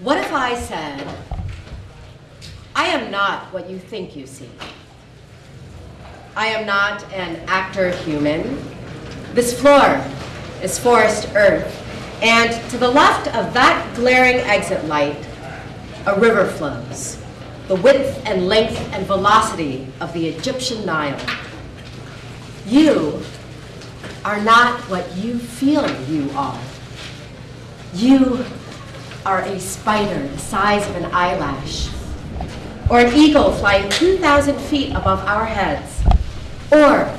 What if I said, I am not what you think you see. I am not an actor human. This floor is forest earth, and to the left of that glaring exit light, a river flows, the width and length and velocity of the Egyptian Nile. You are not what you feel you are. You are a spider the size of an eyelash, or an eagle flying 2,000 feet above our heads, or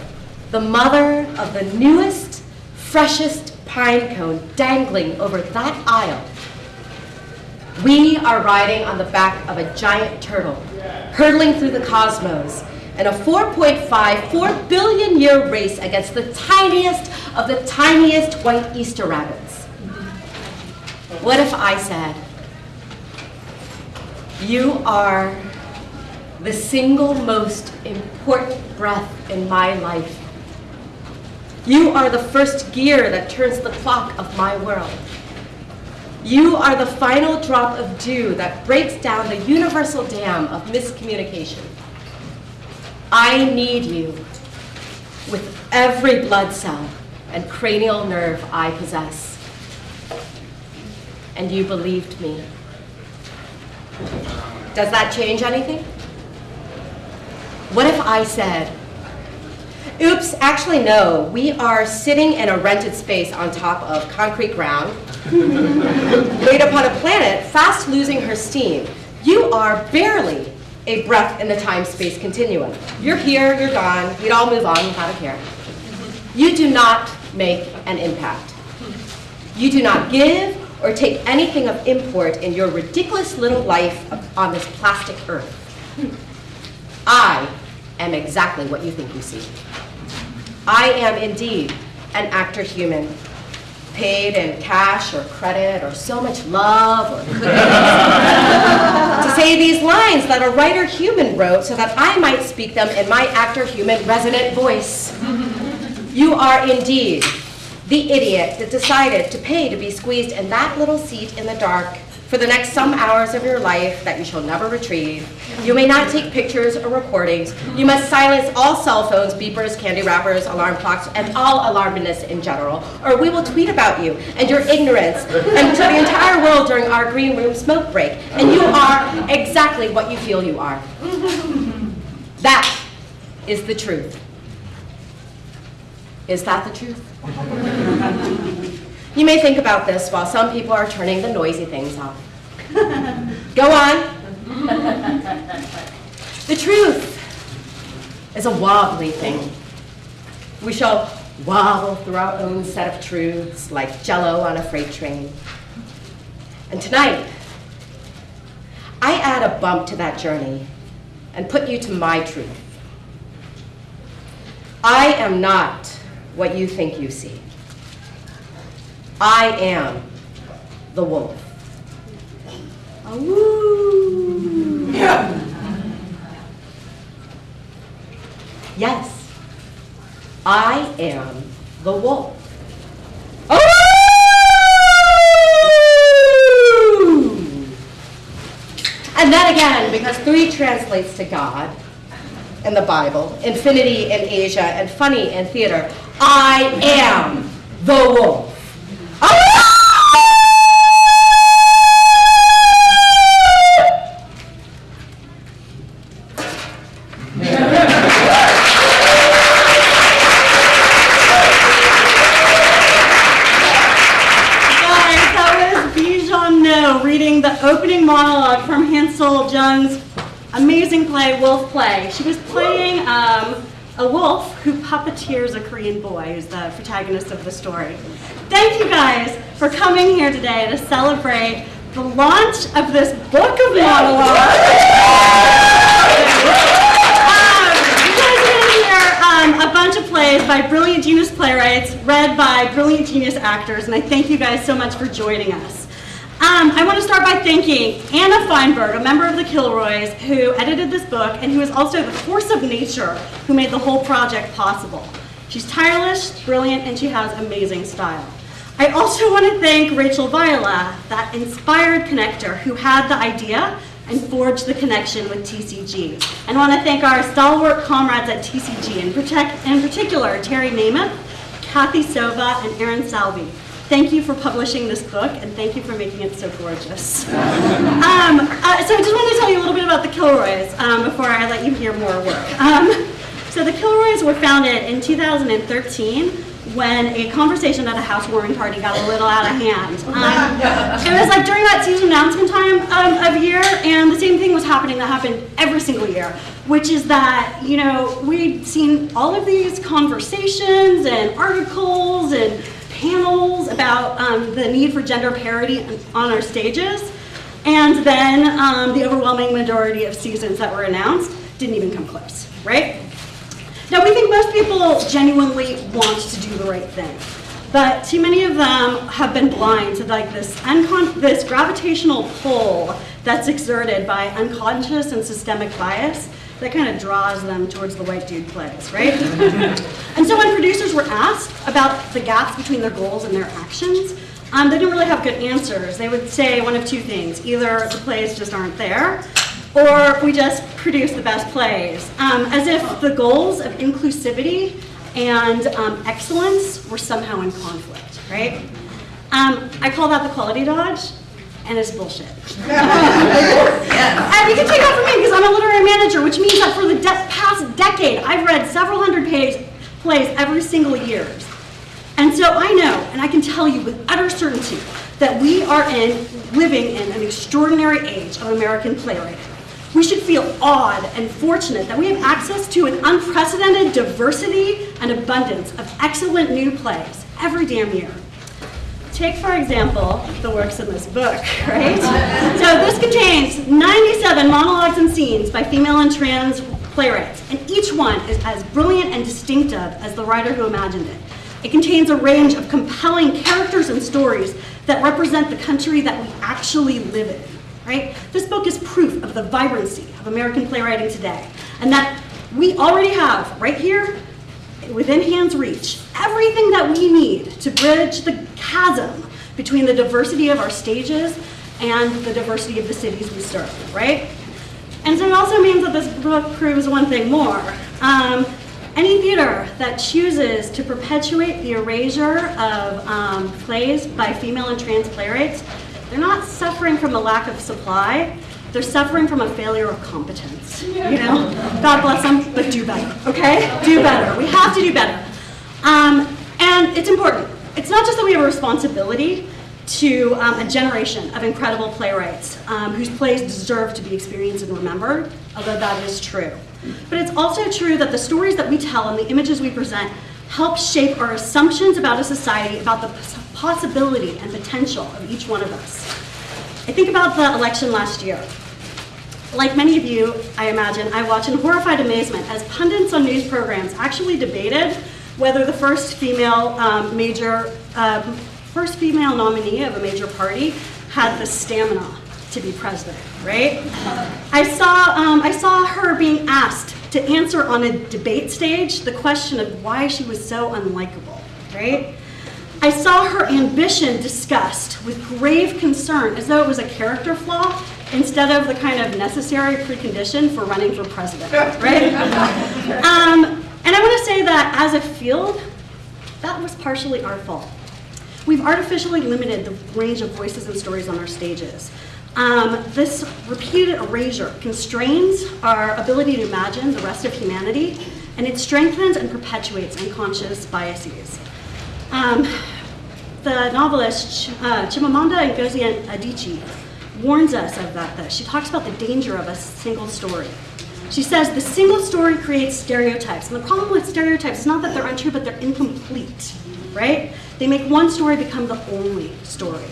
the mother of the newest, freshest pine cone dangling over that aisle. We are riding on the back of a giant turtle, hurtling through the cosmos in a 4.5, 4 billion year race against the tiniest of the tiniest white Easter rabbits. What if I said, you are the single most important breath in my life. You are the first gear that turns the clock of my world. You are the final drop of dew that breaks down the universal dam of miscommunication. I need you with every blood cell and cranial nerve I possess. And you believed me. Does that change anything? What if I said, oops, actually no, we are sitting in a rented space on top of concrete ground, laid upon a planet fast losing her steam. You are barely a breath in the time-space continuum. You're here, you're gone, we'd all move on without a care. You do not make an impact. You do not give or take anything of import in your ridiculous little life on this plastic earth. I am exactly what you think you see. I am indeed an actor human, paid in cash or credit or so much love or to say these lines that a writer human wrote so that I might speak them in my actor human resonant voice. You are indeed the idiot that decided to pay to be squeezed in that little seat in the dark for the next some hours of your life that you shall never retrieve. You may not take pictures or recordings. You must silence all cell phones, beepers, candy wrappers, alarm clocks, and all alarmedness in general, or we will tweet about you and your ignorance and to the entire world during our green room smoke break. And you are exactly what you feel you are. That is the truth. Is that the truth? You may think about this while some people are turning the noisy things off. Go on. the truth is a wobbly thing. We shall wobble through our own set of truths like jello on a freight train. And tonight, I add a bump to that journey and put you to my truth. I am not what you think you see. I am the wolf. Yes, I am the wolf. And then again, because three translates to God in the Bible, infinity in Asia, and funny in theater, I am the wolf. Reading the opening monologue from Hansol Jung's amazing play, Wolf Play. She was playing um, a wolf who puppeteers a Korean boy who's the protagonist of the story. Thank you guys for coming here today to celebrate the launch of this book of monologues. Um, you guys are going to hear um, a bunch of plays by brilliant genius playwrights, read by brilliant genius actors, and I thank you guys so much for joining us. Um, I want to start by thanking Anna Feinberg, a member of the Kilroys, who edited this book and who is also the force of nature who made the whole project possible. She's tireless, brilliant, and she has amazing style. I also want to thank Rachel Viola, that inspired connector who had the idea and forged the connection with TCG. And I want to thank our stalwart comrades at TCG, in, protect, in particular Terry Nemeth, Kathy Sova, and Aaron Salvi. Thank you for publishing this book, and thank you for making it so gorgeous. um, uh, so I just wanted to tell you a little bit about the Kilroys um, before I let you hear more work. Um, so the Kilroys were founded in 2013 when a conversation at a housewarming party got a little out of hand. Um, it was like during that season announcement time um, of year, and the same thing was happening that happened every single year, which is that, you know, we'd seen all of these conversations and articles and panels about um, the need for gender parity on our stages, and then um, the overwhelming majority of seasons that were announced didn't even come close, right? Now, we think most people genuinely want to do the right thing, but too many of them have been blind to like this, this gravitational pull that's exerted by unconscious and systemic bias that kind of draws them towards the white dude plays, right? and so when producers were asked about the gaps between their goals and their actions, um, they didn't really have good answers. They would say one of two things. Either the plays just aren't there, or we just produce the best plays. Um, as if the goals of inclusivity and um, excellence were somehow in conflict, right? Um, I call that the quality dodge, and it's bullshit. and you can take that from me because I'm a literary manager, which means that for the de past decade, I've read several hundred page plays every single year. And so I know, and I can tell you with utter certainty, that we are in living in an extraordinary age of American playwriting. We should feel awed and fortunate that we have access to an unprecedented diversity and abundance of excellent new plays every damn year. Take, for example, the works in this book, right? so this contains 97 monologues and scenes by female and trans playwrights, and each one is as brilliant and distinctive as the writer who imagined it. It contains a range of compelling characters and stories that represent the country that we actually live in right? This book is proof of the vibrancy of American playwriting today, and that we already have right here, within hand's reach, everything that we need to bridge the chasm between the diversity of our stages and the diversity of the cities we serve, right? And so it also means that this book proves one thing more. Um, any theater that chooses to perpetuate the erasure of um, plays by female and trans playwrights they're not suffering from a lack of supply, they're suffering from a failure of competence. You know, God bless them, but do better, okay? Do better. We have to do better. Um, and it's important. It's not just that we have a responsibility to um, a generation of incredible playwrights um, whose plays deserve to be experienced and remembered, although that is true. But it's also true that the stories that we tell and the images we present help shape our assumptions about a society, about the possibility and potential of each one of us. I think about the election last year. Like many of you, I imagine, I watched in horrified amazement as pundits on news programs actually debated whether the first female um, major, um, first female nominee of a major party had the stamina to be president, right? I saw, um, I saw her being asked to answer on a debate stage the question of why she was so unlikable, right? I saw her ambition discussed with grave concern as though it was a character flaw instead of the kind of necessary precondition for running for president, right? um, and I want to say that as a field, that was partially our fault. We've artificially limited the range of voices and stories on our stages. Um, this repeated erasure constrains our ability to imagine the rest of humanity, and it strengthens and perpetuates unconscious biases. Um, the novelist uh, Chimamanda Ngozi Adichie warns us of that. Though. She talks about the danger of a single story. She says the single story creates stereotypes. And the problem with stereotypes is not that they're untrue, but they're incomplete, right? They make one story become the only story.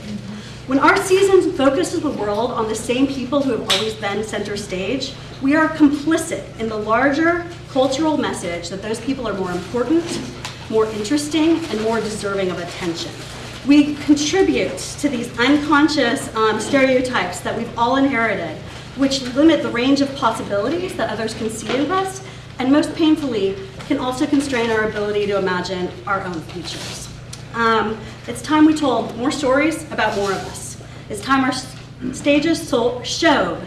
When our season focuses the world on the same people who have always been center stage, we are complicit in the larger cultural message that those people are more important, more interesting, and more deserving of attention. We contribute to these unconscious um, stereotypes that we've all inherited, which limit the range of possibilities that others can see in us, and most painfully, can also constrain our ability to imagine our own futures. Um, it's time we told more stories about more of us. It's time our stages so- showed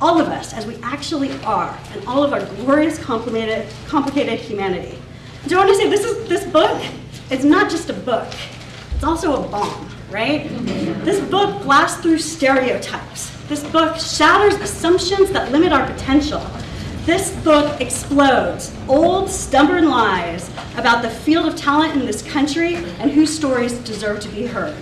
all of us as we actually are and all of our glorious complicated, complicated humanity. Do you want to say this is this book is not just a book, it's also a bomb, right? This book blasts through stereotypes. This book shatters assumptions that limit our potential. This book explodes old, stubborn lies about the field of talent in this country and whose stories deserve to be heard.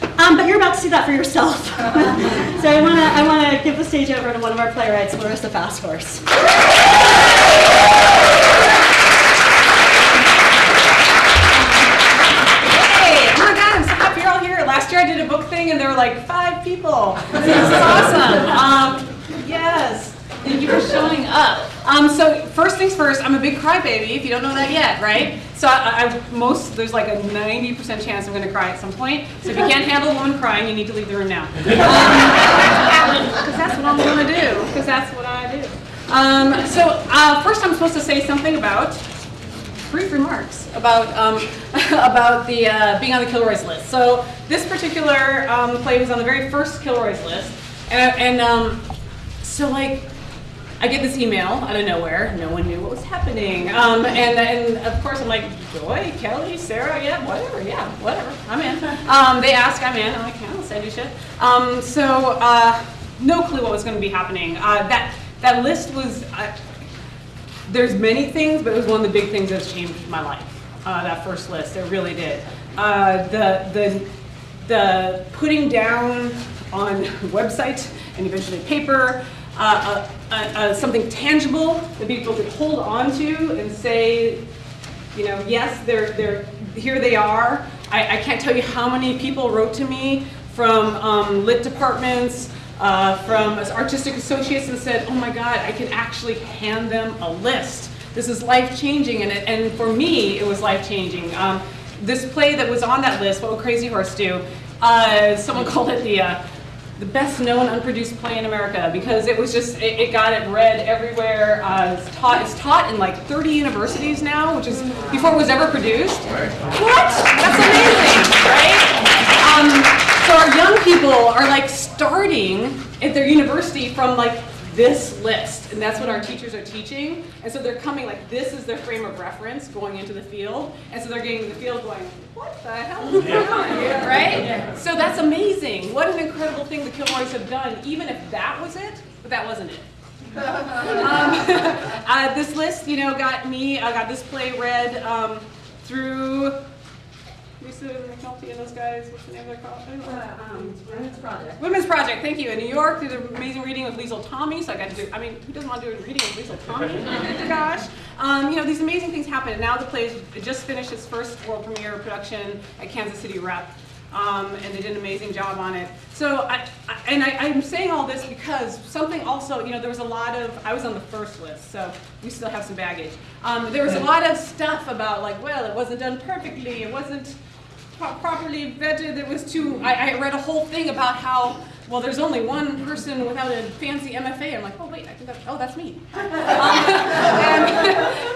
Um, but you're about to see that for yourself. so I want to I want to give the stage over to one of our playwrights, Larissa Fast Horse. Like five people. This is awesome. Um, yes. Thank you for showing up. Um, so first things first, I'm a big crybaby. If you don't know that yet, right? So I, I most there's like a 90% chance I'm going to cry at some point. So if you can't handle a woman crying, you need to leave the room now. Because that's what I'm going to do. Because that's what I do. Um, so uh, first, I'm supposed to say something about brief remarks about um, about the uh, being on the Kilroy's list. So this particular um, play was on the very first Kilroy's list, and, and um, so like I get this email out of nowhere. No one knew what was happening, um, and and of course I'm like Joy, Kelly, Sarah, yeah, whatever, yeah, whatever, I'm in. Um, they ask, I'm in. I'm like, yeah, I'll send you shit. Um, so uh, no clue what was going to be happening. Uh, that that list was. Uh, there's many things, but it was one of the big things that's changed my life. Uh, that first list, it really did. Uh, the the the putting down on website and eventually paper uh, uh, uh, uh, something tangible that people could hold on to and say, you know, yes, they're they're here. They are. I, I can't tell you how many people wrote to me from um, lit departments uh, from artistic associates and said, oh my God, I can actually hand them a list. This is life changing, and, it, and for me, it was life changing. Um, this play that was on that list, What Would Crazy Horse Do? Uh, someone called it the, uh, the best known unproduced play in America because it was just, it, it got it read everywhere. Uh, it's, taught, it's taught in like 30 universities now, which is before it was ever produced. What? That's amazing, right? Um, so our young people are like starting at their university from like this list, and that's what our teachers are teaching. And so they're coming like this is their frame of reference going into the field, and so they're getting in the field going, what the hell is going on here, right? So that's amazing. What an incredible thing the Kilroys have done, even if that was it, but that wasn't it. um, uh, this list, you know, got me, I got this play read um, through Lisa McNulty and those guys, what's the name of their called? Um, Women's Project. Women's Project, thank you. In New York, did an amazing reading of Liesl Tommy, so I got to do, I mean, who doesn't want to do a reading of Liesl Tommy? Gosh. Um, you know, these amazing things happen, and now the play has just finished its first world premiere production at Kansas City Rep. Um, and they did an amazing job on it. So, I, I, and I, I'm saying all this because something also, you know, there was a lot of, I was on the first list, so we still have some baggage. Um, there was a lot of stuff about like, well, it wasn't done perfectly, it wasn't pro- properly vetted. It was too. I, I read a whole thing about how well, there's only one person without a fancy MFA. I'm like, oh wait, I think that's oh that's me. Um, and,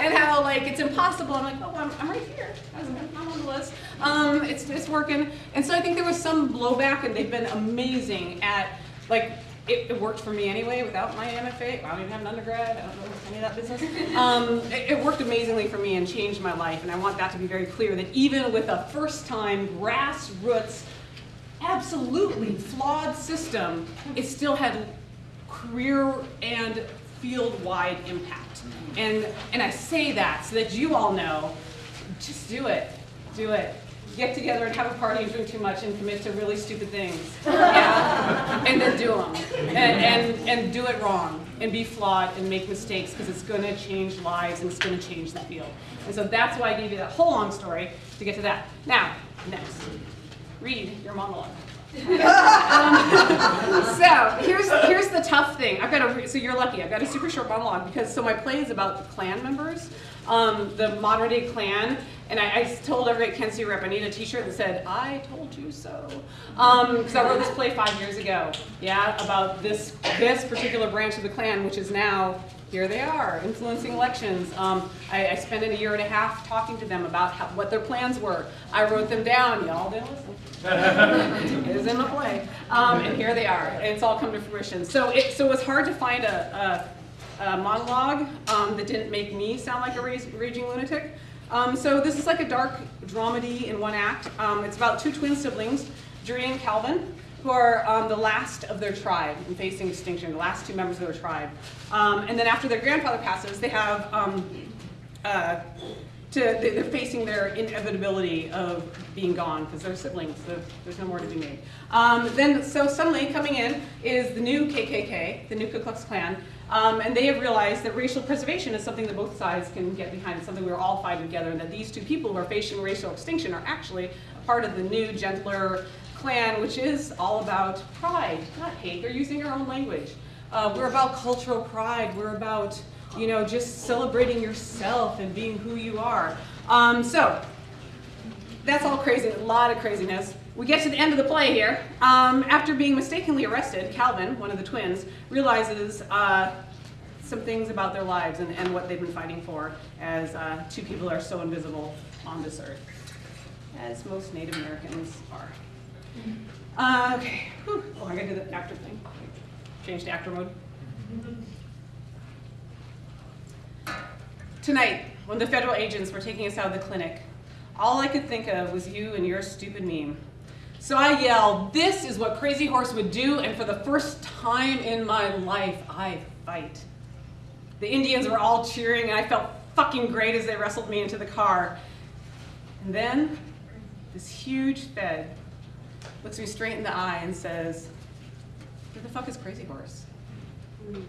and how like it's impossible. I'm like, oh, I'm, I'm right here. I'm I'm on the list. Um, it's it's working. And so I think there was some blowback, and they've been amazing at like. It, it worked for me anyway without my MFA. I don't even have an undergrad. I don't know any of that business. Um, it, it worked amazingly for me and changed my life. And I want that to be very clear that even with a first time grassroots absolutely flawed system, it still had career and field-wide impact. And, and I say that so that you all know, just do it, do it. Get together and have a party and drink too much and commit to really stupid things. Yeah? and then do them. And, and, and do it wrong and be flawed and make mistakes because it's going to change lives and it's going to change the field. And so that's why I gave you that whole long story to get to that. Now, next read your monologue. um, so here's here's the tough thing. I've got a so you're lucky. I've got a super short monologue because so my play is about the Klan members, um, the modern day Klan, And I, I told every Kent State rep, I need a t-shirt that said, I told you so. Um, because I wrote this play five years ago, yeah, about this, this particular branch of the Klan, which is now, here they are, influencing elections. Um, I, I spent a year and a half talking to them about how, what their plans were. I wrote them down, y'all didn't listen. It is in the play. Um, and here they are. It's all come to fruition. So it, so it was hard to find a, a, a monologue um, that didn't make me sound like a raging lunatic. Um, so this is like a dark dramedy in one act. Um, it's about two twin siblings, Journey and Calvin, who are um, the last of their tribe and facing extinction, the last two members of their tribe. Um, and then after their grandfather passes, they have um, uh, to, they- they're facing their inevitability of being gone because they're siblings. so There's no more to be made. Um, then, so suddenly coming in is the new KKK, the new Ku Klux Klan, um, and they have realized that racial preservation is something that both sides can get behind. It's something we're all fighting together, and that these two people who are facing racial extinction are actually a part of the new, gentler Klan, which is all about pride, not hate. They're using our own language. Uh, we're about cultural pride. We're about you know, just celebrating yourself and being who you are. Um, so, that's all crazy, a lot of craziness. We get to the end of the play here. Um, after being mistakenly arrested, Calvin, one of the twins, realizes uh, some things about their lives and, and what they've been fighting for as uh, two people are so invisible on this earth, as most Native Americans are. Uh, okay, Whew. oh, I gotta do the actor thing. Change to actor mode. Tonight, when the federal agents were taking us out of the clinic, all I could think of was you and your stupid meme. So I yelled, this is what Crazy Horse would do, and for the first time in my life, I fight. The Indians were all cheering, and I felt fucking great as they wrestled me into the car. And then, this huge Fed looks me straight in the eye and says, who the fuck is Crazy Horse? It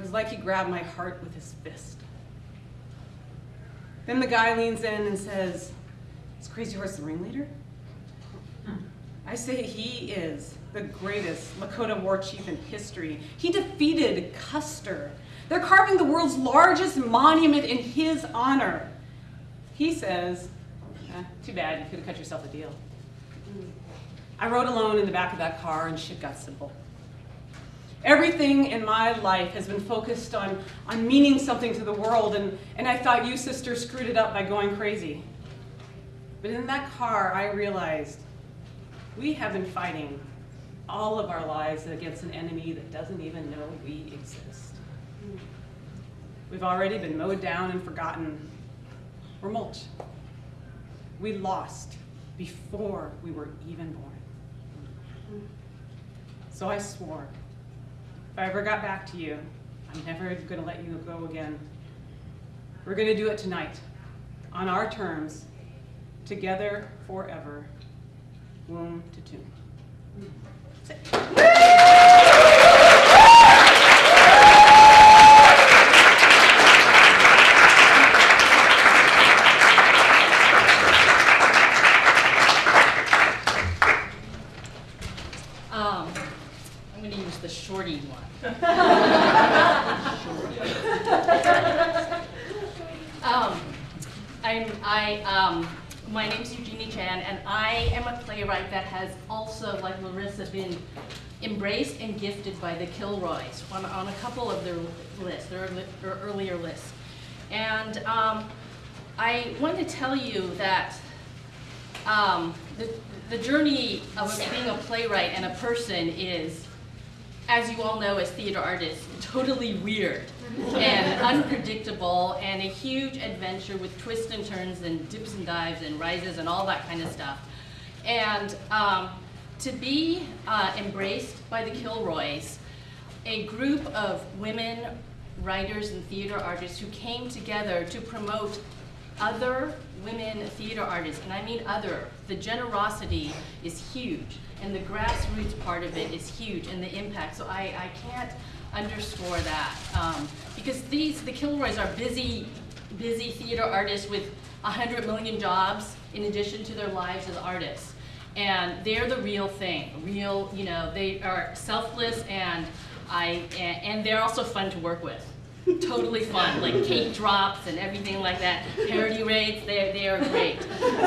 was like he grabbed my heart with his fist. Then the guy leans in and says, Is Crazy Horse the ringleader? I say he is the greatest Lakota war chief in history. He defeated Custer. They're carving the world's largest monument in his honor. He says, eh, Too bad, you could have cut yourself a deal. I rode alone in the back of that car and shit got simple. Everything in my life has been focused on, on meaning something to the world, and, and I thought you, sister, screwed it up by going crazy. But in that car, I realized we have been fighting all of our lives against an enemy that doesn't even know we exist. We've already been mowed down and forgotten. We're mulch. We lost before we were even born. So I swore if I ever got back to you, I'm never going to let you go again. We're going to do it tonight, on our terms, together forever, womb to tomb. Hmm. Um, I'm gonna use the shorty one. Um, I'm, I, um, my name's Eugenie Chan, and I am a playwright that has also, like Larissa, been gifted by the Kilroys on, on a couple of their lists, their, li- their earlier lists. And, um, I want to tell you that um, the, the journey of being a playwright and a person is, as you all know as theater artists, totally weird and unpredictable and a huge adventure with twists and turns and dips and dives and rises and all that kind of stuff. And um, to be uh, embraced by the Kilroys, a group of women writers and theater artists who came together to promote other women theater artists, and I mean other. The generosity is huge, and the grassroots part of it is huge, and the impact. So I, I can't underscore that um, because these the Kilroys are busy, busy theater artists with a hundred million jobs in addition to their lives as artists, and they're the real thing. Real, you know, they are selfless and I and, and they're also fun to work with. totally fun, like cake drops and everything like that. Parody rates, they they are great.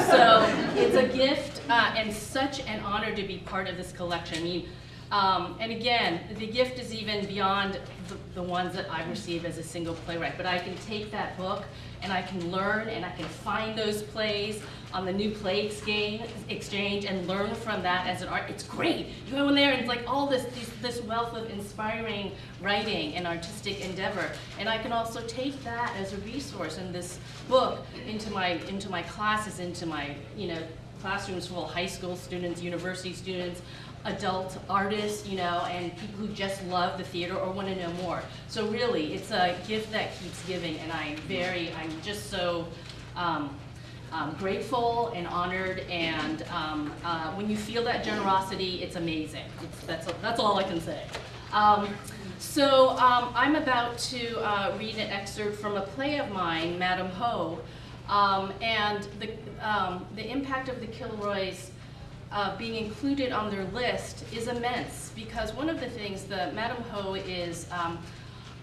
So it's a gift uh, and such an honor to be part of this collection. I mean, um, and again, the gift is even beyond the, the ones that I receive as a single playwright. But I can take that book and I can learn and I can find those plays on the new play exchange, exchange and learn from that as an art. It's great. You go in there and it's like all this, this, this wealth of inspiring writing and artistic endeavor. And I can also take that as a resource in this book into my, into my classes, into my, you know, classrooms full of high school students, university students, adult artists, you know, and people who just love the theater or want to know more. So really, it's a gift that keeps giving, and I'm very, I'm just so um, um, grateful and honored, and um, uh, when you feel that generosity, it's amazing. It's, that's, that's all I can say. Um, so um, I'm about to uh, read an excerpt from a play of mine, Madam Ho, um, and the, um, the impact of the Kilroys uh, being included on their list is immense because one of the things, that Madam Ho is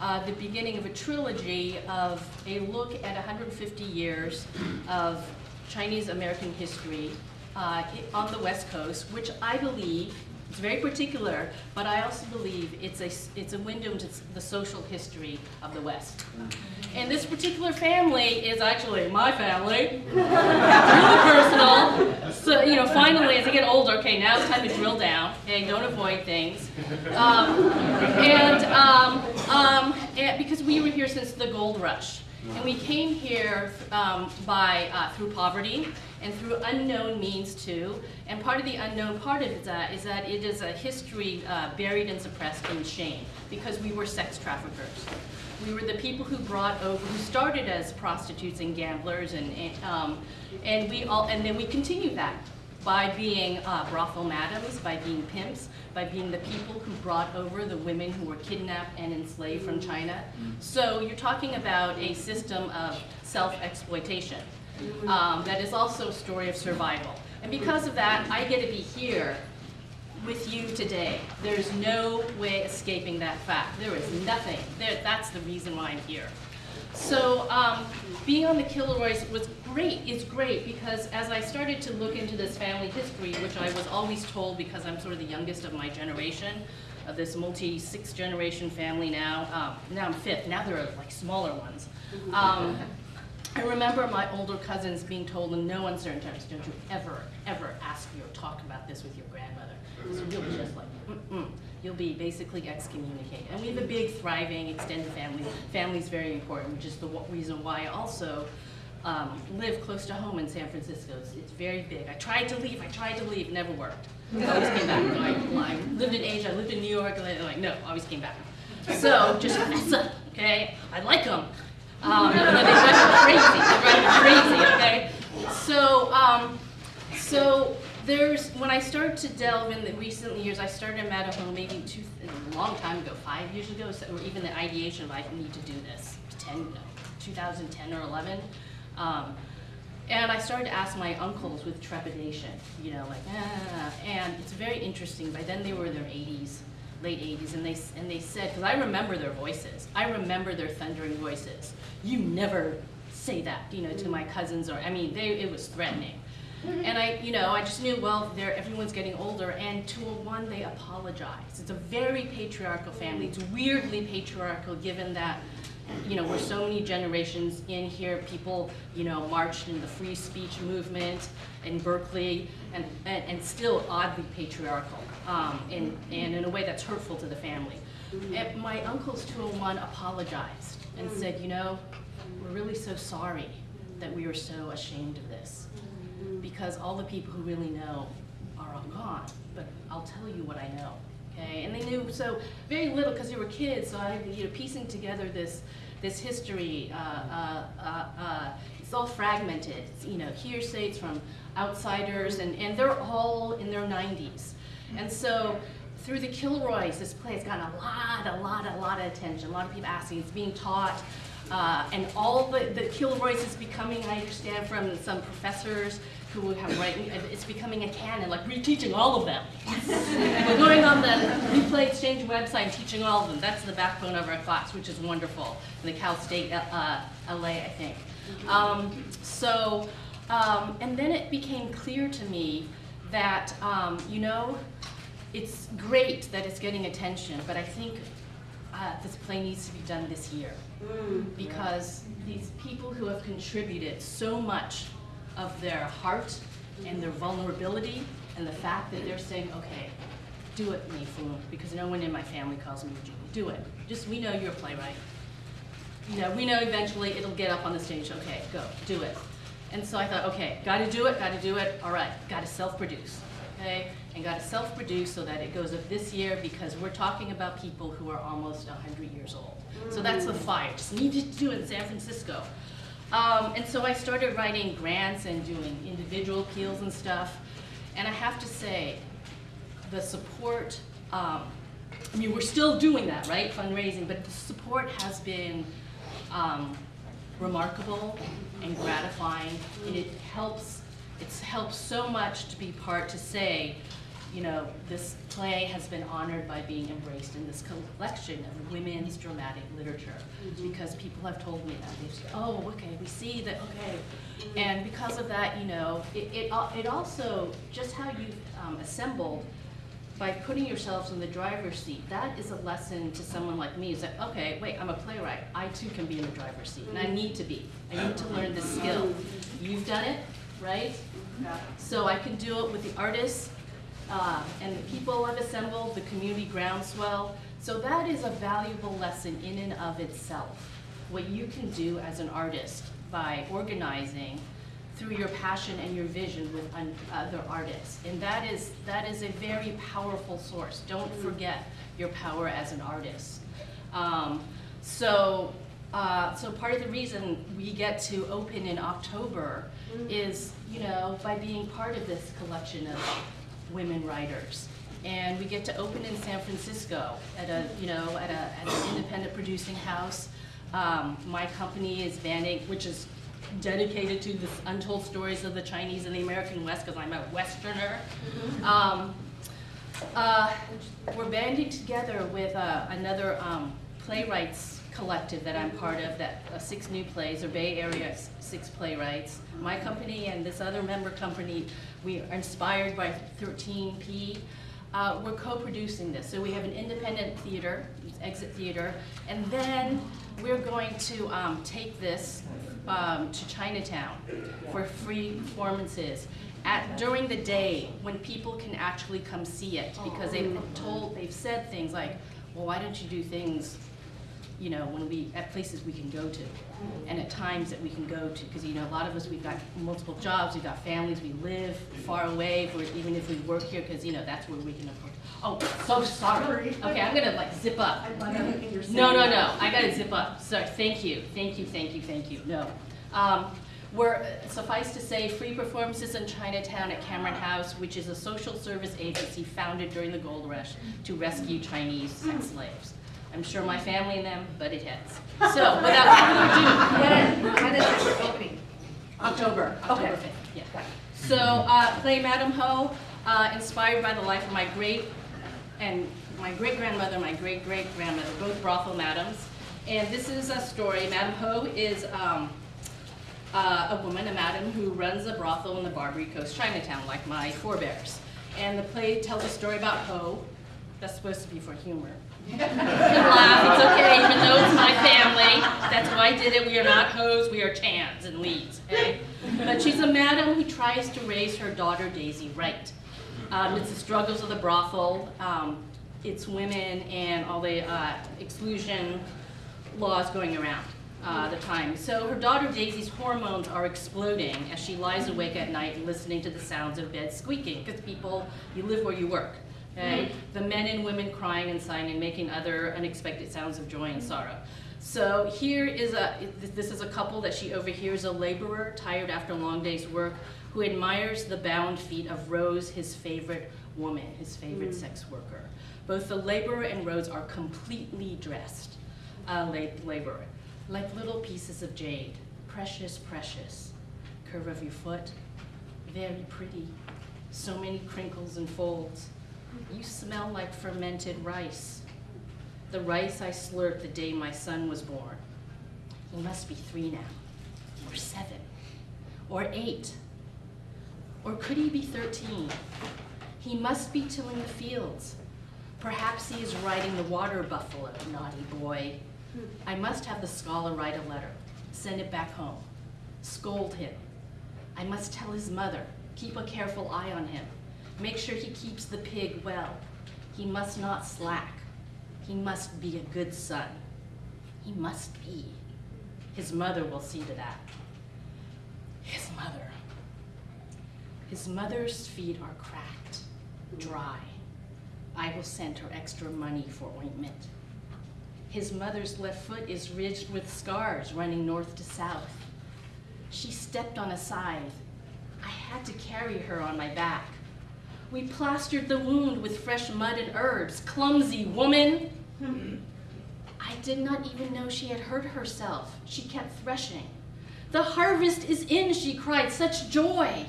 uh, the beginning of a trilogy of a look at 150 years of Chinese American history uh, on the West Coast, which I believe it's very particular, but I also believe it's a, it's a window into the social history of the West. And this particular family is actually my family, really personal. So, you know, finally, as I get older, okay, now it's time to drill down, okay, don't avoid things. Um, and, um, um, and because we were here since the gold rush. And we came here um, by, uh, through poverty and through unknown means too. And part of the unknown part of that is that it is a history uh, buried and suppressed in shame because we were sex traffickers. We were the people who brought over, who started as prostitutes and gamblers, and, and, um, and we all, and then we continue that by being uh, brothel madams, by being pimps, by being the people who brought over the women who were kidnapped and enslaved from China. So you're talking about a system of self-exploitation um, that is also a story of survival. And because of that, I get to be here with you today. There's no way escaping that fact. There is nothing. There, that's the reason why I'm here. So um, being on the Kilroys was great. It's great because as I started to look into this family history, which I was always told because I'm sort of the youngest of my generation, of this multi six generation family now. Um, now I'm fifth. Now there are like smaller ones. Um, I remember my older cousins being told in no uncertain terms, don't you ever, ever ask or talk about this with your grandmother. So you'll be just like, mm-mm. You'll be basically excommunicated. And we have a big, thriving, extended family. Family's very important, which is the reason why I also um, live close to home in San Francisco. It's, it's very big. I tried to leave, I tried to leave, never worked. I always came back. I, I lived in Asia, I lived in New York, and I, like, no, always came back. So just mess up, okay? I like them. Um, they drive me crazy. Crazy. Okay. So, um, so there's when I started to delve in the recent years, I started in Madam Ho maybe two, a long time ago, five years ago, so, or even the ideation of I need to do this, 10, no, 2010 or 11. Um, and I started to ask my uncles with trepidation, you know, like, ah, and it's very interesting. By then they were in their 80s, late 80s, and they, and they said, because I remember their voices, I remember their thundering voices. You never say that, you know, to my mm-hmm. cousins, or, I mean, they, it was threatening. Mm-hmm. And I, you know, I just knew, well, they're, everyone's getting older, and to a one, they apologize. It's a very patriarchal family. It's weirdly patriarchal, given that, you know, we're so many generations in here. People, you know, marched in the free speech movement in Berkeley, and, and, and still oddly patriarchal, um, and, and in a way that's hurtful to the family. And my uncles, 201, apologized and said, you know, we're really so sorry that we were so ashamed of this because all the people who really know are all gone. But I'll tell you what I know, okay? And they knew so very little because they were kids. So I, you know, piecing together this this history. Uh, uh, uh, uh, it's all fragmented. It's, you know, hearsay. It's from outsiders, and and they're all in their 90s. And so through the Kilroys, this play has gotten a lot, a lot, a lot of attention. A lot of people asking. It's being taught. Uh, and all the, the Kilroys is becoming, I understand from some professors who have written, it's becoming a canon, like we're all of them. We're going on the New Play Exchange website and teaching all of them. That's the backbone of our class, which is wonderful. In the Cal State, uh, LA, I think. Um, so, um, and then it became clear to me that, um, you know, it's great that it's getting attention, but I think uh, this play needs to be done this year because these people who have contributed so much of their heart and their vulnerability and the fact that they're saying, okay, do it, Mayfoon, because no one in my family calls me Eugenie. Do it. Just we know you're a playwright. You know, we know eventually it'll get up on the stage. Okay, go, do it. And so I thought, okay, got to do it, got to do it. All right, got to self-produce. Okay, and got to self-produce so that it goes up this year because we're talking about people who are almost 100 years old. So that's the fire. Just needed to do it in San Francisco. Um, and so I started writing grants and doing individual appeals and stuff. And I have to say, the support, um, I mean, we're still doing that, right, fundraising, but the support has been um, remarkable and gratifying, and it helps, it's helped so much to be part, to say, you know, this play has been honored by being embraced in this collection of women's dramatic literature, because people have told me that, they say, oh, okay, we see that, okay, and because of that, you know, it, it, it also, just how you um, assembled, by putting yourselves in the driver's seat, that is a lesson to someone like me, is that, okay, wait, I'm a playwright, I too can be in the driver's seat, and I need to be. I need to learn this skill. You've done it, right? So I can do it with the artists, uh, and the people I've assembled, the community groundswell. So that is a valuable lesson in and of itself. What you can do as an artist by organizing through your passion and your vision with un- other artists. And that is, that is a very powerful source. Don't forget your power as an artist. Um, so, uh, so part of the reason we get to open in October is, you know, by being part of this collection of women writers. And we get to open in San Francisco at a, you know, at a, at an independent producing house. Um, my company is banding, which is dedicated to the untold stories of the Chinese and the American West, because I'm a Westerner. Um, uh, we're banding together with uh, another um, playwrights collective that I'm part of, that uh, six new plays, or Bay Area six playwrights. My company and this other member company, we are inspired by 13P. Uh, we're co-producing this, so we have an independent theater, Exit Theater, and then we're going to um, take this um, to Chinatown for free performances at, during the day when people can actually come see it because they've told, they've said things like, well, why don't you do things, you know, when we, at places we can go to and at times that we can go to because, you know, a lot of us, we've got multiple jobs, we've got families, we live far away, for, even if we work here because, you know, that's where we can afford. Oh, so sorry. Okay, I'm gonna like zip up. No, no, no, I gotta zip up. Sorry, thank you, thank you, thank you, thank you, no. Um, We're, suffice to say, free performances in Chinatown at Cameron House, which is a social service agency founded during the gold rush to rescue Chinese sex slaves. I'm sure my family and them butted heads. So, without further ado, When is it opening? October, October 5th, yeah. So, uh, play Madam Ho, uh, inspired by the life of my great and my great-grandmother, my great-great-grandmother, both brothel madams. And this is a story, Madam Ho is um, uh, a woman, a madam, who runs a brothel in the Barbary Coast, Chinatown, like my forebears. And the play tells a story about Ho, that's supposed to be for humor. You laugh, it's okay, even though it's my family. That's why I did it. We are not hoes, we are chans and leads, okay? But she's a madam who tries to raise her daughter Daisy right. Um, it's the struggles of the brothel. Um, it's women and all the uh, exclusion laws going around uh, the time. So her daughter Daisy's hormones are exploding as she lies awake at night listening to the sounds of beds squeaking because people, you live where you work. Okay? The men and women crying and sighing and making other unexpected sounds of joy and sorrow. So here is a, this is a couple that she overhears, a laborer tired after a long day's work, who admires the bound feet of Rose, his favorite woman, his favorite sex worker. Both the laborer and Rose are completely dressed, uh, la- laborer, like little pieces of jade, precious, precious. Curve of your foot, very pretty. So many crinkles and folds. You smell like fermented rice. The rice I slurped the day my son was born. He must be three now, or seven, or eight. Or could he be 13? He must be tilling the fields. Perhaps he is riding the water buffalo, naughty boy. I must have the scholar write a letter, send it back home, scold him. I must tell his mother, keep a careful eye on him, make sure he keeps the pig well. He must not slack. He must be a good son. He must be. His mother will see to that. His mother. His mother's feet are cracked, dry. I will send her extra money for ointment. His mother's left foot is ridged with scars running north to south. She stepped on a scythe. I had to carry her on my back. We plastered the wound with fresh mud and herbs. Clumsy woman! I did not even know she had hurt herself. She kept threshing. The harvest is in, she cried, such joy.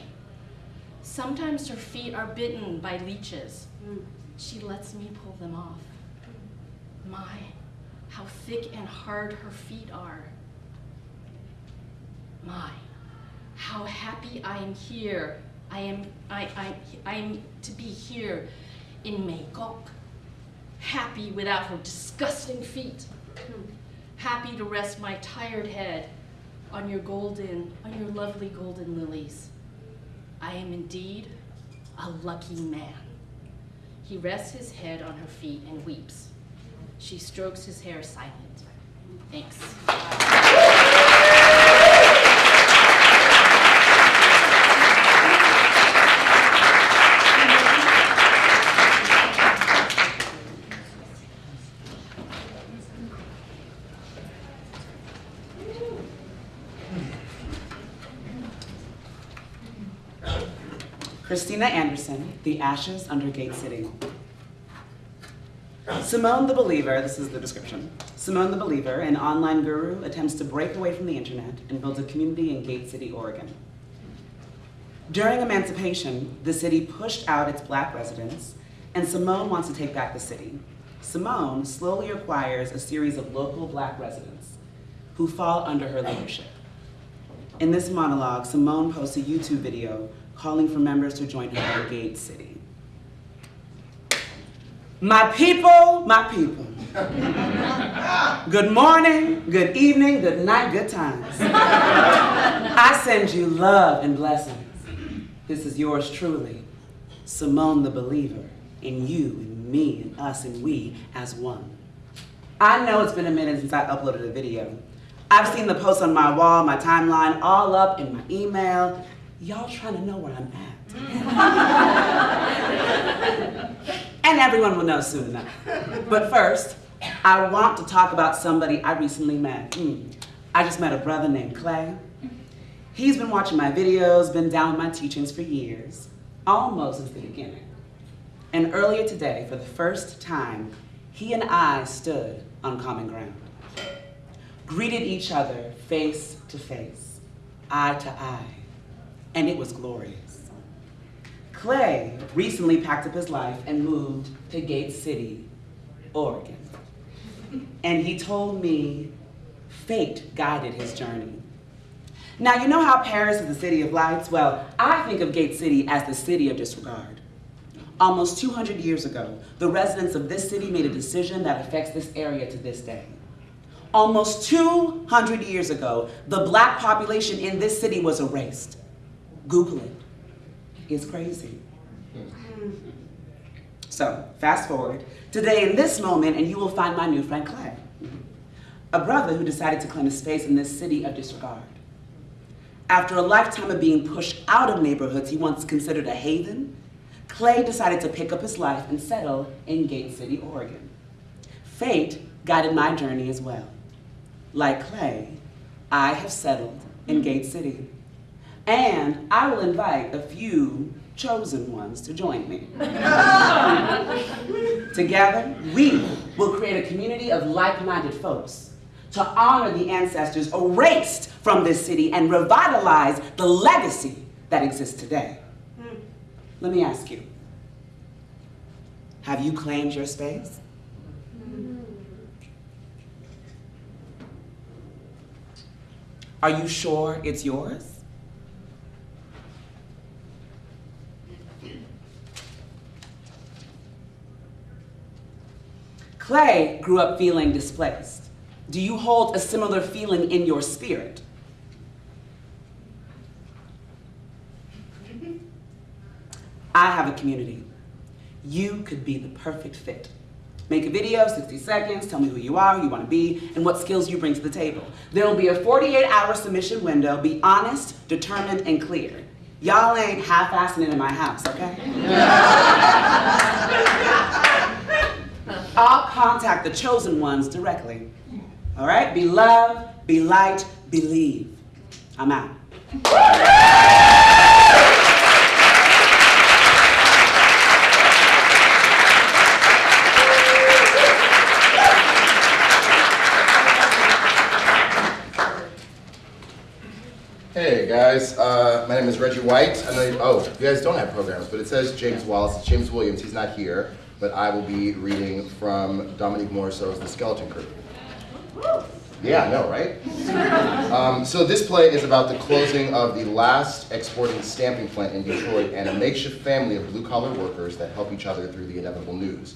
Sometimes her feet are bitten by leeches. Hmm. She lets me pull them off. My, how thick and hard her feet are. My, how happy I am here. I am, I, I, I am to be here in Magog. Happy without her disgusting feet. Hmm. Happy to rest my tired head on your golden, on your lovely golden lilies. I am indeed a lucky man. He rests his head on her feet and weeps. She strokes his hair silent. Thanks. Christina Anderson, The Ashes Under Gait City. Simone the Believer, this is the description. Simone the Believer, an online guru, attempts to break away from the internet and builds a community in Gait City, Oregon. During emancipation, the city pushed out its black residents, and Simone wants to take back the city. Simone slowly acquires a series of local black residents who fall under her leadership. In this monologue, Simone posts a YouTube video calling for members to join her in Gait City. My people, my people. Good morning, good evening, good night, good times. I send you love and blessings. This is yours truly, Simone the Believer, in you and me and us and we as one. I know it's been a minute since I uploaded a video. I've seen the posts on my wall, my timeline, all up in my email. Y'all trying to know where I'm at. and everyone will know soon enough. But first, I want to talk about somebody I recently met. Mm. I just met a brother named Clay. He's been watching my videos, been down with my teachings for years, almost since the beginning. And earlier today, for the first time, he and I stood on common ground greeted each other face to face, eye to eye, and it was glorious. Clay recently packed up his life and moved to Gait City, Oregon. And he told me fate guided his journey. Now, you know how Paris is the city of lights? Well, I think of Gait City as the city of disregard. Almost 200 years ago, the residents of this city made a decision that affects this area to this day. Almost 200 years ago, the black population in this city was erased. Google it. It's crazy. So, fast forward, today in this moment, and you will find my new friend Clay, a brother who decided to claim a space in this city of disregard. After a lifetime of being pushed out of neighborhoods he once considered a haven, Clay decided to pick up his life and settle in Gait City, Oregon. Fate guided my journey as well. Like Clay, I have settled in Gait City. And I will invite a few chosen ones to join me. Together, we will create a community of like-minded folks to honor the ancestors erased from this city and revitalize the legacy that exists today. Hmm. Let me ask you, have you claimed your space? Hmm. Are you sure it's yours? Clay grew up feeling displaced. Do you hold a similar feeling in your spirit? I have a community. You could be the perfect fit. Make a video, 60 seconds, tell me who you are, who you want to be, and what skills you bring to the table. There will be a 48 hour submission window. Be honest, determined, and clear. Y'all ain't half-assing it in my house, okay? I'll contact the chosen ones directly. All right? Be love, be light, believe. I'm out. Hey guys, uh, my name is Reggie White. I know you, oh, you guys don't have programs, but it says James Wallace. It's James Williams. He's not here, but I will be reading from Dominique Morisseau's The Skeleton Crew. Yeah, I know, right? Um, so this play is about the closing of the last exporting stamping plant in Detroit and a makeshift family of blue-collar workers that help each other through the inevitable news.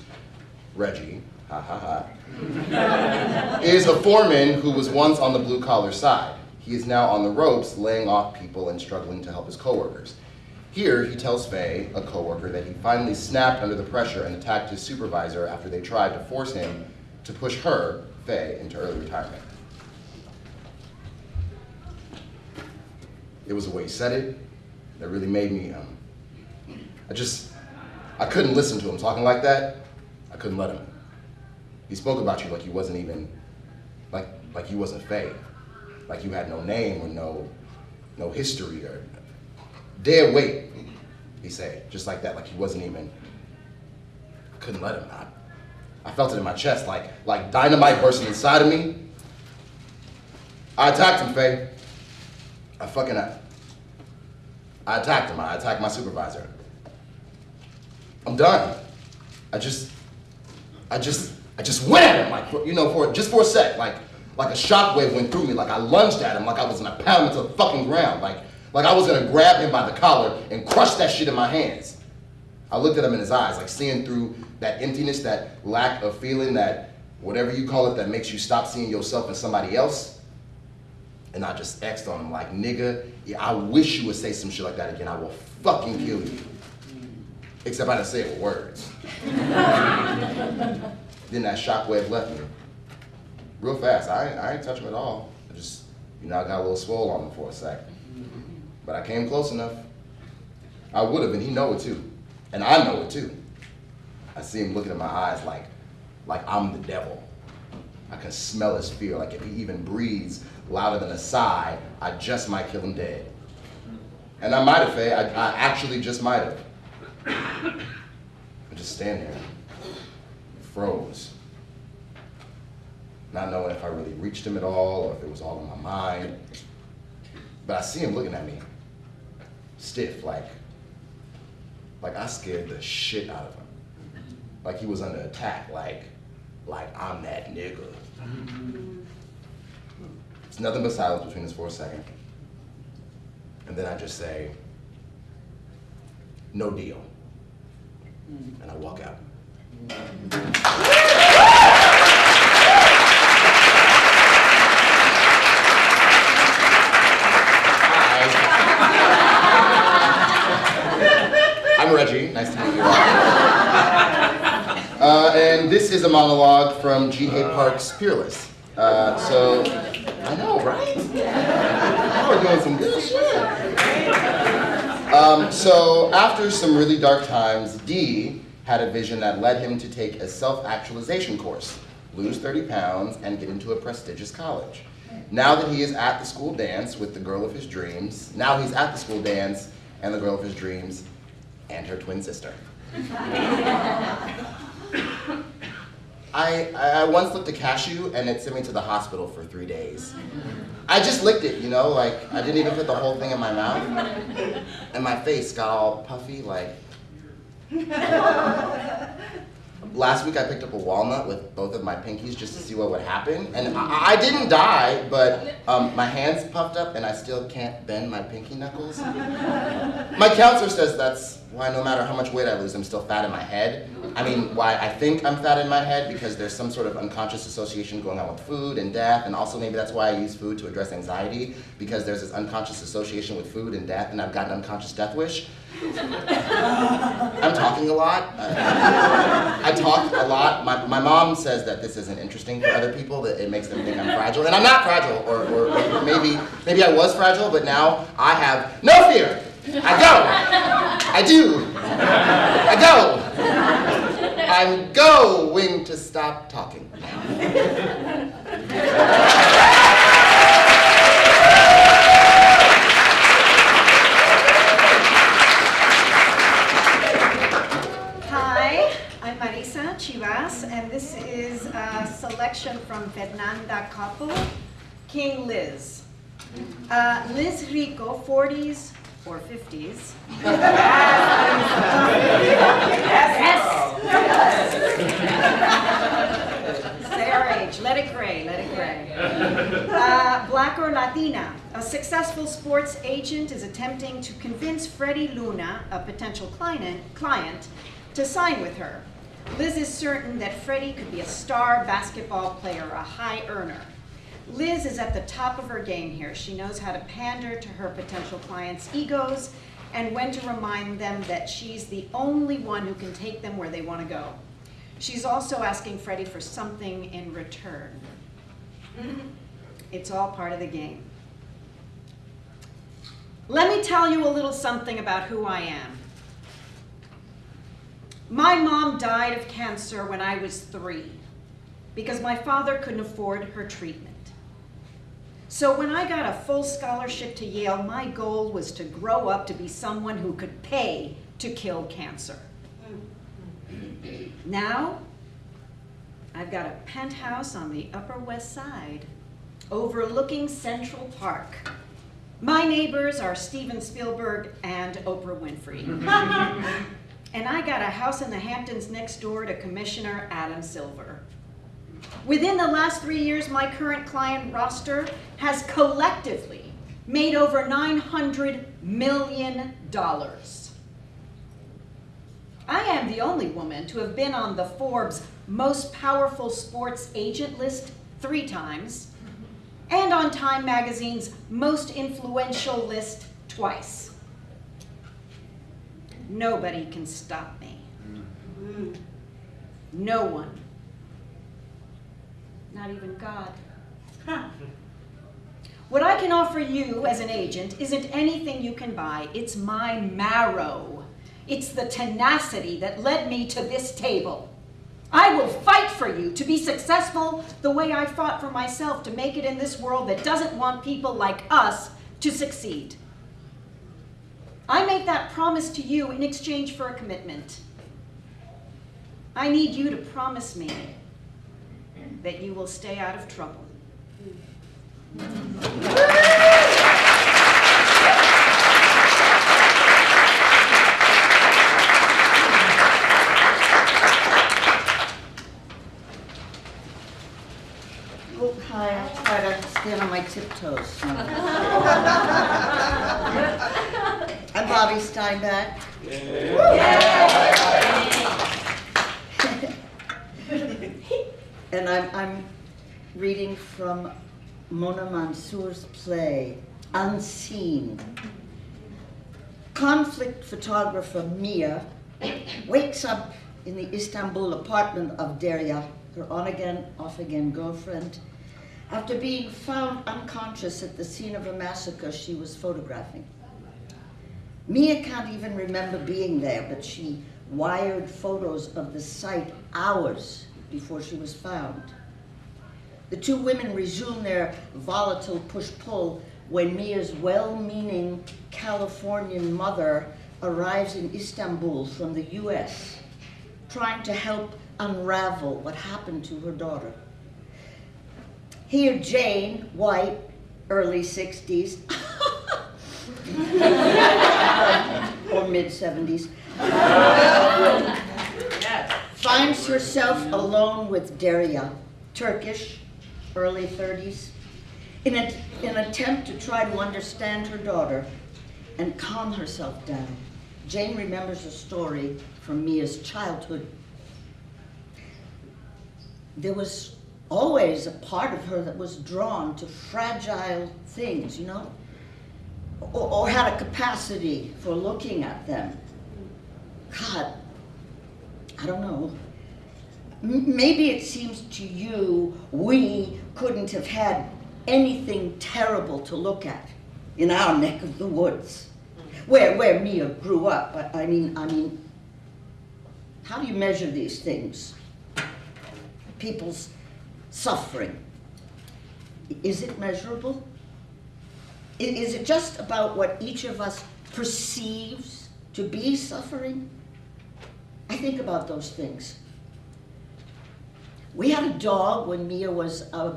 Reggie, ha ha ha, is a foreman who was once on the blue-collar side. He is now on the ropes, laying off people and struggling to help his coworkers. Here, he tells Faye, a coworker, that he finally snapped under the pressure and attacked his supervisor after they tried to force him to push her, Faye, into early retirement. It was the way he said it that really made me, um, I just, I couldn't listen to him talking like that. I couldn't let him. He spoke about you like you wasn't even, like, like you wasn't Faye. Like you had no name or no, no history or dead weight, he said, just like that, like he wasn't even, couldn't let him not. I felt it in my chest, like, like dynamite bursting inside of me. I attacked him, Faye. I fucking, I, I attacked him. I attacked my supervisor. I'm done. I just, I just, I just went at him, like, you know, for just for a sec, like, like a shockwave went through me, like I lunged at him, like I was gonna pound him to the fucking ground, like, like I was gonna grab him by the collar and crush that shit in my hands. I looked at him in his eyes, like seeing through that emptiness, that lack of feeling, that whatever you call it, that makes you stop seeing yourself in somebody else. And I just X'd on him like, nigga, yeah, I wish you would say some shit like that again. I will fucking kill you. Except I didn't say it with words. then that shockwave left me. Real fast. I I ain't touch him at all. I just, you know, I got a little swole on him for a second. But I came close enough. I would have, and he know it too. And I know it too. I see him looking in my eyes like, like I'm the devil. I can smell his fear. Like if he even breathes louder than a sigh, I just might kill him dead. And I might have, Faye. I, I actually just might have. I just stand there, froze, not knowing if I really reached him at all or if it was all in my mind. But I see him looking at me, stiff, like, like I scared the shit out of him. Like he was under attack, like, like I'm that nigga. It's nothing but silence between us for a second. And then I just say, no deal. And I walk out. I'm Reggie. Nice to meet you. Uh, and this is a monologue from Jiehae Park's Peerless. Uh, so, I know, right? We're doing some good shit. Um, so, after some really dark times, Dee had a vision that led him to take a self-actualization course, lose 30 pounds, and get into a prestigious college. Now that he is at the school dance with the girl of his dreams, now he's at the school dance and the girl of his dreams and her twin sister. I I, I once licked a cashew and it sent me to the hospital for three days. I just licked it, you know, like I didn't even put the whole thing in my mouth. And my face got all puffy, like. Last week I picked up a walnut with both of my pinkies just to see what would happen. And I, I didn't die, but um, my hands puffed up and I still can't bend my pinky knuckles. My counselor says that's why no matter how much weight I lose, I'm still fat in my head. I mean, why I think I'm fat in my head because there's some sort of unconscious association going on with food and death, and also maybe that's why I use food to address anxiety because there's this unconscious association with food and death, and I've got an unconscious death wish. I'm talking a lot. I, talk a lot. My, my mom says that this isn't interesting for other people, that it makes them think I'm fragile, and I'm not fragile, or, or maybe maybe I was fragile, but now I have no fear. I go. I do. I go. I'm going to stop talking. Hi, I'm Marisa Chivas, and this is a selection from Fernanda Coppel, King Liz. Uh, Liz Rico, 40s or 50s. Yes. Their age, let it gray, let it gray. Uh, Black or Latina, a successful sports agent is attempting to convince Freddie Luna, a potential client, client, to sign with her. Liz is certain that Freddie could be a star basketball player, a high earner. Liz is at the top of her game here. She knows how to pander to her potential clients' egos and when to remind them that she's the only one who can take them where they want to go. She's also asking Freddie for something in return. It's all part of the game. Let me tell you a little something about who I am. My mom died of cancer when I was three because my father couldn't afford her treatment. So when I got a full scholarship to Yale, my goal was to grow up to be someone who could pay to kill cancer. Now, I've got a penthouse on the Upper West Side overlooking Central Park. My neighbors are Steven Spielberg and Oprah Winfrey. and I got a house in the Hamptons next door to Commissioner Adam Silver. Within the last three years, my current client roster has collectively made over $900 million. I am the only woman to have been on the Forbes Most Powerful Sports Agent list three times and on Time Magazine's Most Influential list twice. Nobody can stop me. Mm. No one. Not even God. What I can offer you as an agent isn't anything you can buy. It's my marrow. It's the tenacity that led me to this table. I will fight for you to be successful the way I fought for myself to make it in this world that doesn't want people like us to succeed. I make that promise to you in exchange for a commitment. I need you to promise me that you will stay out of trouble. Oh, hi, I'll try to stand on my tiptoes. I'm Bobby Steinbeck. And I'm, I'm reading from Mona Mansour's play, Unseen. Conflict photographer Mia wakes up in the Istanbul apartment of Derya, her on-again, off-again girlfriend, after being found unconscious at the scene of a massacre she was photographing. Mia can't even remember being there, but she wired photos of the site hours before she was found. The two women resume their volatile push-pull when Mia's well-meaning Californian mother arrives in Istanbul from the US. trying to help unravel what happened to her daughter. Here, Jane, white, early 60s, or mid 70s, finds herself alone with Derya, Turkish, early 30s, in a- an attempt to try to understand her daughter and calm herself down. Jane remembers a story from Mia's childhood. There was always a part of her that was drawn to fragile things, you know, or, or had a capacity for looking at them. God, I don't know. Maybe it seems to you we couldn't have had anything terrible to look at in our neck of the woods, where where Mia grew up. I, I mean, I mean, how do you measure these things? People's suffering. Is it measurable? Is it just about what each of us perceives to be suffering? I think about those things. We had a dog when Mia was uh,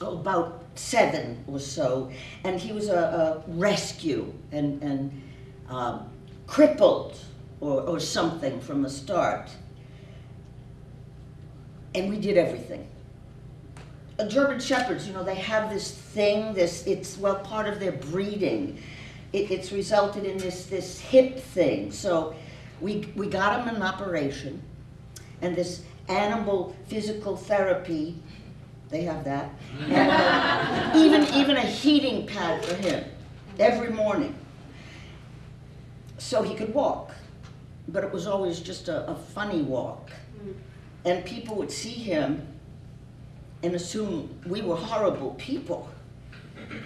about seven or so, and he was a, a rescue and, and um, crippled or, or something from the start. And we did everything. German Shepherds, you know, they have this thing, this, it's, well, part of their breeding. It, it's resulted in this, this hip thing. So we, we got him an operation, and this animal physical therapy, they have that, and uh, even, even a heating pad for him every morning. So he could walk, but it was always just a, a funny walk. And people would see him and assume we were horrible people.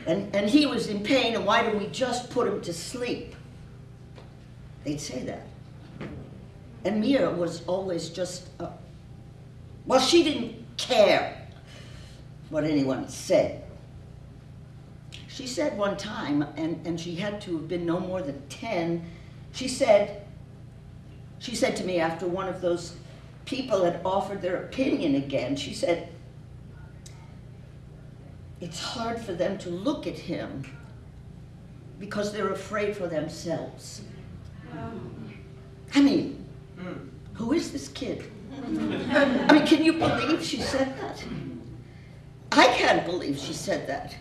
And, and he was in pain, and why didn't we just put him to sleep? They'd say that. And Mia was always just, uh, well, she didn't care what anyone said. She said one time, and, and she had to have been no more than 10, she said, she said to me after one of those people had offered their opinion again, she said, it's hard for them to look at him because they're afraid for themselves. I mean, who is this kid? I mean, can you believe she said that? I can't believe she said that.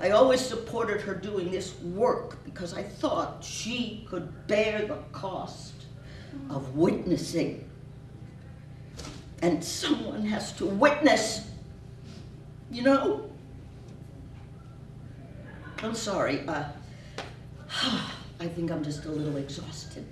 I always supported her doing this work because I thought she could bear the cost of witnessing. And someone has to witness, you know? I'm sorry. Uh, I think I'm just a little exhausted.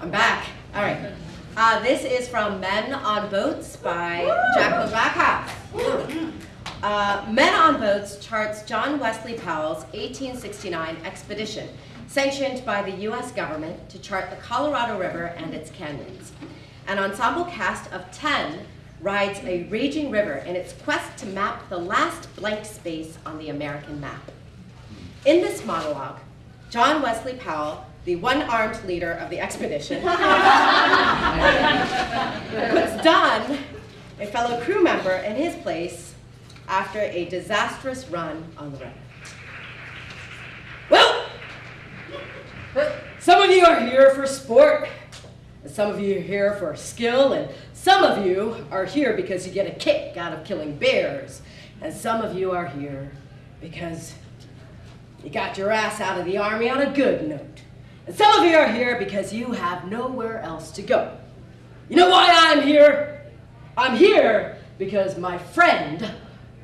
I'm back. All right. Uh, this is from Men on Boats by Jacqueline Backhaus. Uh, Men on Boats charts John Wesley Powell's 1869 expedition, sanctioned by the U.S. government to chart the Colorado River and its canyons. An ensemble cast of 10 rides a raging river in its quest to map the last blank space on the American map. In this monologue, John Wesley Powell, the one-armed leader of the expedition, puts Don, a fellow crew member, in his place after a disastrous run on the river. Well, some of you are here for sport, and some of you are here for skill, and some of you are here because you get a kick out of killing bears, and some of you are here because you got your ass out of the army on a good note. And some of you are here because you have nowhere else to go. You know why I'm here? I'm here because my friend,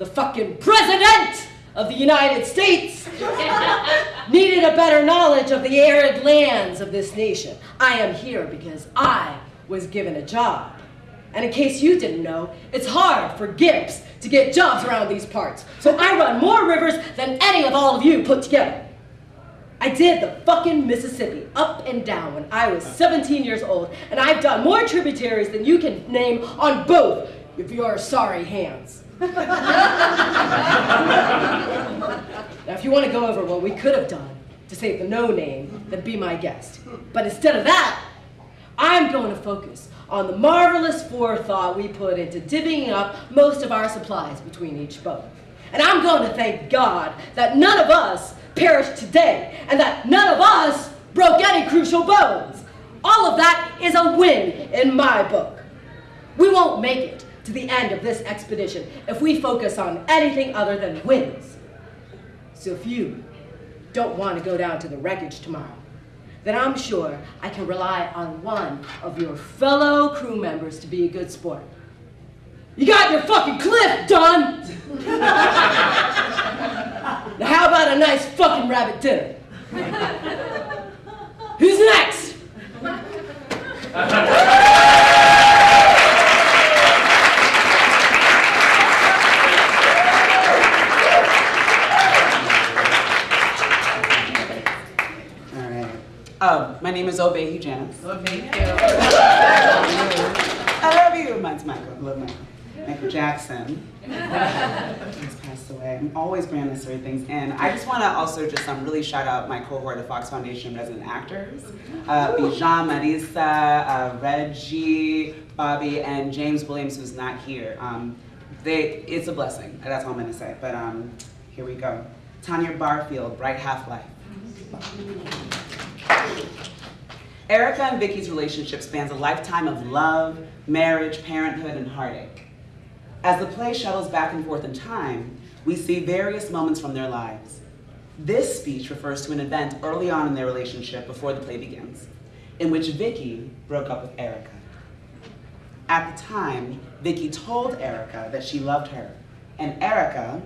the fucking president of the United States, needed a better knowledge of the arid lands of this nation. I am here because I was given a job. And in case you didn't know, it's hard for gimps to get jobs around these parts. So I run more rivers than any of all of you put together. I did the fucking Mississippi up and down when I was 17 years old, and I've done more tributaries than you can name on both of your sorry hands. Now, if you want to go over what we could have done to save the no name, then be my guest. But instead of that, I'm going to focus on the marvelous forethought we put into divvying up most of our supplies between each boat. And I'm going to thank God that none of us perished today and that none of us broke any crucial bones. All of that is a win in my book. We won't make it to the end of this expedition if we focus on anything other than wins. So if you don't want to go down to the wreckage tomorrow, then I'm sure I can rely on one of your fellow crew members to be a good sport. You got your fucking cliff done! now how about a nice fucking rabbit dinner? Who's next? Um, my name is Obey Janice. Thank you. I love you. Mine's Michael. I love Michael. Michael Jackson. He's passed away. I'm always bringing necessary things in. I just want to also just um, really shout out my cohort of Fox Foundation resident actors. Uh, Bijan, Marisa, uh, Reggie, Bobby, and James Williams, who's not here. Um, they, it's a blessing. That's all I'm going to say. But um, here we go. Tanya Barfield, Bright Half Life. Erica and Vicky's relationship spans a lifetime of love, marriage, parenthood, and heartache. As the play shuttles back and forth in time, we see various moments from their lives. This speech refers to an event early on in their relationship before the play begins, in which Vicky broke up with Erica. At the time, Vicky told Erica that she loved her, and Erica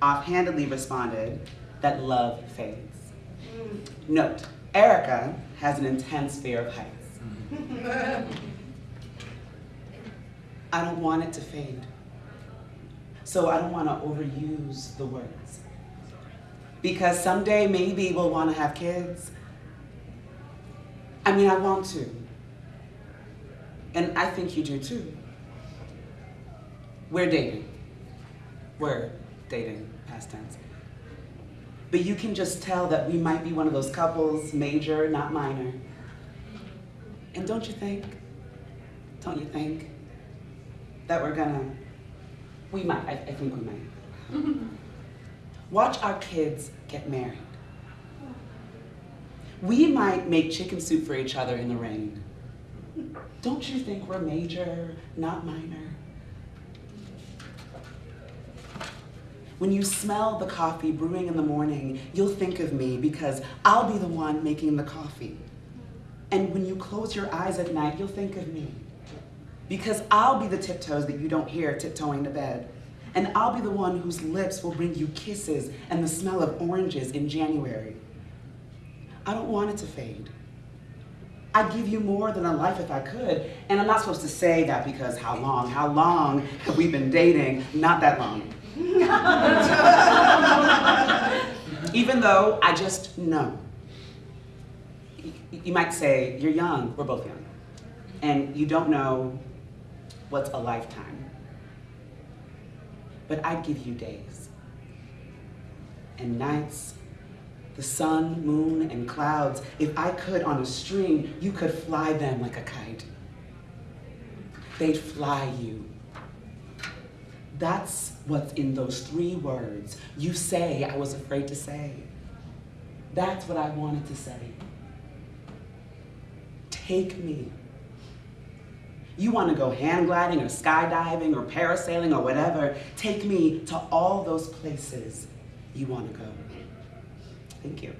offhandedly responded that love fades. Note, Erica has an intense fear of heights. I don't want it to fade. So I don't want to overuse the words. Because someday maybe we'll want to have kids. I mean, I want to. And I think you do too. We're dating. We're dating, past tense. But you can just tell that we might be one of those couples, major, not minor. And don't you think, don't you think, that we're gonna, we might, I, I think we might. Watch our kids get married. We might make chicken soup for each other in the rain. Don't you think we're major, not minor? When you smell the coffee brewing in the morning, you'll think of me because I'll be the one making the coffee. And when you close your eyes at night, you'll think of me because I'll be the tiptoes that you don't hear tiptoeing to bed. And I'll be the one whose lips will bring you kisses and the smell of oranges in January. I don't want it to fade. I'd give you more than a life if I could. And I'm not supposed to say that because how long? How long have we been dating? Not that long. Even though I just know. You might say, you're young, we're both young, and you don't know what's a lifetime. But I'd give you days and nights, the sun, moon, and clouds. If I could on a string, you could fly them like a kite. They'd fly you. That's what's in those three words. You say, I was afraid to say. That's what I wanted to say. Take me. You want to go hand gliding or skydiving or parasailing or whatever, take me to all those places you want to go. Thank you.